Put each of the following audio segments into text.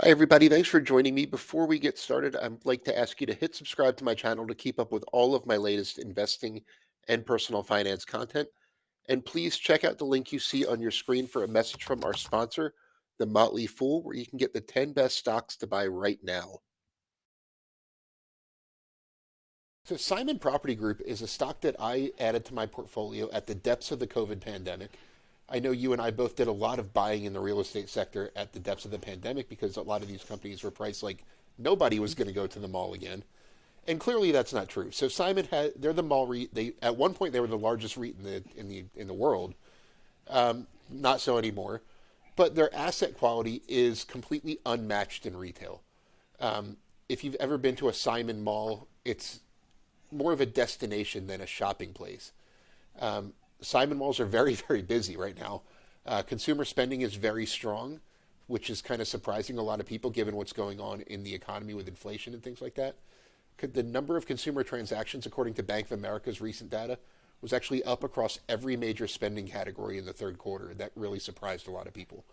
Hi, everybody. Thanks for joining me. Before we get started, I'd like to ask you to hit subscribe to my channel to keep up with all of my latest investing and personal finance content. And please check out the link you see on your screen for a message from our sponsor, The Motley Fool, where you can get the 10 best stocks to buy right now. So, Simon Property Group is a stock that I added to my portfolio at the depths of the COVID pandemic. I know you and I both did a lot of buying in the real estate sector at the depths of the pandemic because a lot of these companies were priced like nobody was going to go to the mall again. And clearly that's not true. So Simon had they're the mall REIT. They at one point they were the largest REIT in the in the in the world. Um, not so anymore. But their asset quality is completely unmatched in retail. Um, if you've ever been to a Simon Mall, it's more of a destination than a shopping place. Um, Simon malls are very, very busy right now. Uh, consumer spending is very strong, which is kind of surprising a lot of people given what's going on in the economy with inflation and things like that. The number of consumer transactions, according to Bank of America's recent data, was actually up across every major spending category in the third quarter. That really surprised a lot of people.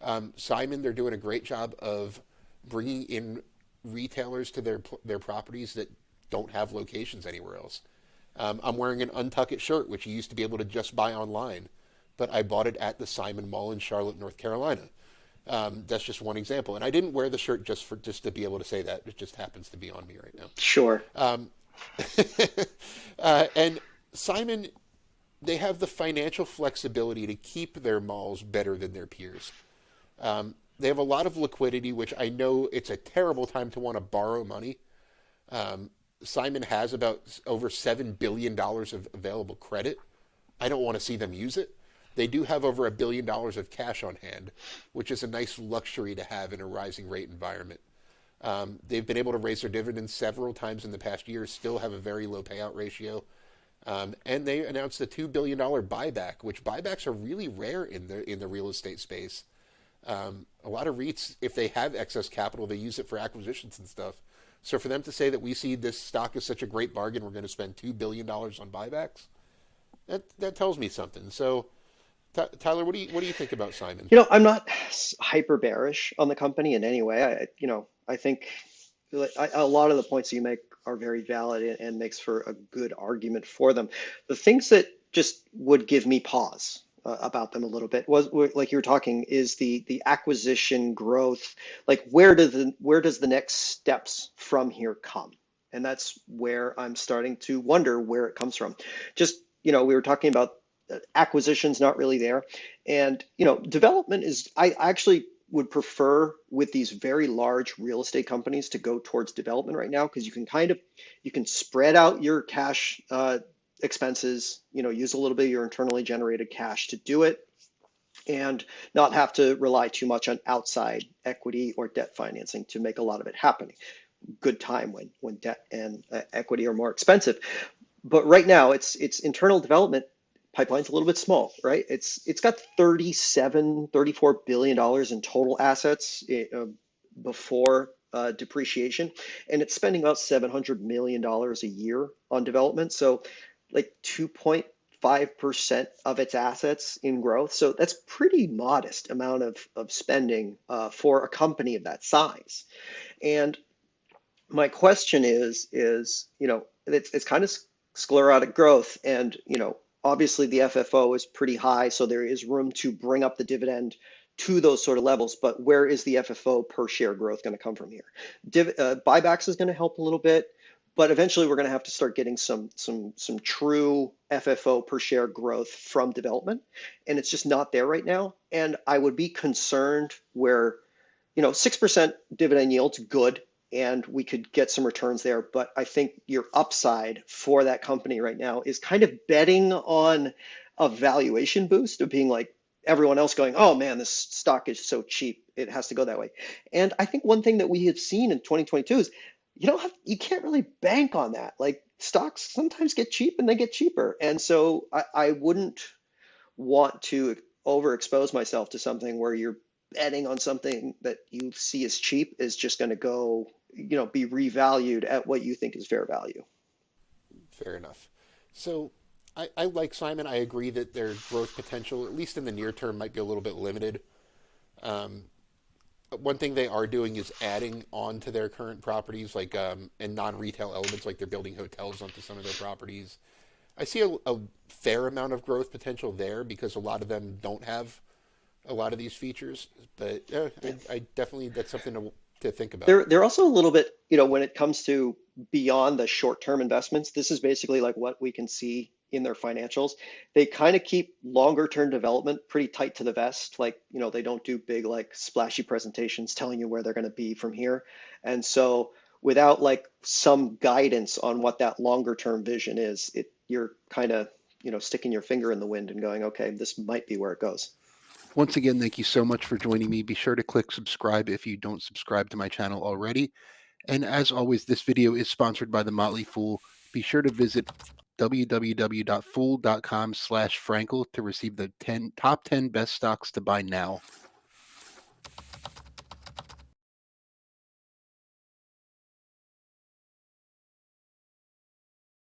Um, Simon, they're doing a great job of bringing in retailers to their their properties that don't have locations anywhere else. Um, I'm wearing an UNTUCKit shirt, which you used to be able to just buy online, but I bought it at the Simon Mall in Charlotte, North Carolina. Um, that's just one example, and I didn't wear the shirt just for just to be able to say that. It just happens to be on me right now. Sure. Um, uh, and Simon, they have the financial flexibility to keep their malls better than their peers. Um, they have a lot of liquidity, which I know it's a terrible time to want to borrow money. Um, Simon has about over $7 billion of available credit. I don't want to see them use it. They do have over a billion dollars of cash on hand, which is a nice luxury to have in a rising rate environment. Um, they've been able to raise their dividends several times in the past year, still have a very low payout ratio. Um, and they announced a $2 billion buyback, which buybacks are really rare in the, in the real estate space. Um, a lot of REITs, if they have excess capital, they use it for acquisitions and stuff. So for them to say that we see this stock as such a great bargain, we're going to spend two billion dollars on buybacks, that that tells me something. So. Tyler, what do you what do you think about Simon? You know, I'm not hyper bearish on the company in any way. I, you know, I think a lot of the points you make are very valid and makes for a good argument for them. The things that just would give me pause uh, about them a little bit. Was like you were talking is the the acquisition growth like where does the where does the next steps from here come? And that's where i'm starting to wonder where it comes from. Just you know we were talking about uh, acquisitions not really there. And you know development is i actually would prefer with these very large real estate companies to go towards development right now because you can kind of you can spread out your cash uh, expenses, you know, use a little bit of your internally generated cash to do it and not have to rely too much on outside equity or debt financing to make a lot of it happen. Good time when when debt and uh, equity are more expensive. But right now it's it's internal development pipeline's a little bit small, right? It's it's got 37 34 billion dollars in total assets uh, before uh, depreciation and it's spending about 700 million dollars a year on development. So like 2.5% of its assets in growth. So that's pretty modest amount of, of spending uh, for a company of that size. And my question is, is, you know, it's, it's kind of sclerotic growth and, you know, obviously the FFO is pretty high, so there is room to bring up the dividend to those sort of levels. But where is the FFO per share growth going to come from here? Div, uh, buybacks is going to help a little bit but eventually we're going to have to start getting some some some true FFO per share growth from development and it's just not there right now. And I would be concerned where you know 6% dividend yield's good and we could get some returns there but I think your upside for that company right now is kind of betting on a valuation boost of being like everyone else going oh man this stock is so cheap. It has to go that way. And I think one thing that we have seen in 2022 is you don't have you can't really bank on that. Like stocks sometimes get cheap and they get cheaper. And so I, I wouldn't want to overexpose myself to something where you're betting on something that you see as cheap is just going to go, you know, be revalued at what you think is fair value. Fair enough. So I, I like Simon. I agree that their growth potential, at least in the near term, might be a little bit limited. Um, one thing they are doing is adding on to their current properties, like um, and non-retail elements, like they're building hotels onto some of their properties. I see a, a fair amount of growth potential there because a lot of them don't have a lot of these features. But yeah, I, I definitely that's something to to think about. They're they're also a little bit, you know, when it comes to beyond the short-term investments, this is basically like what we can see in their financials. They kind of keep longer term development pretty tight to the vest. Like, you know, they don't do big like splashy presentations telling you where they're going to be from here. And so without like some guidance on what that longer term vision is, it you're kind of, you know, sticking your finger in the wind and going, okay, this might be where it goes. Once again, thank you so much for joining me. Be sure to click subscribe if you don't subscribe to my channel already. And as always, this video is sponsored by The Motley Fool. Be sure to visit www.fool.com slash Frankel to receive the 10 top 10 best stocks to buy now.